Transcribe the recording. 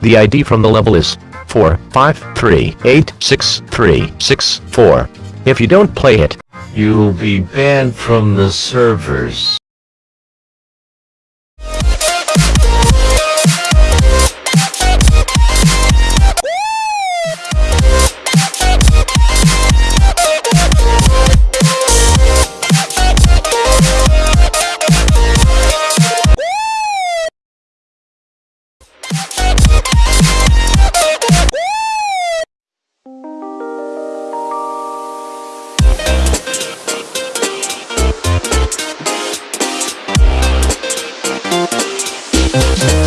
The ID from the level is 453863364. If you don't play it, You'll be banned from the servers. Thank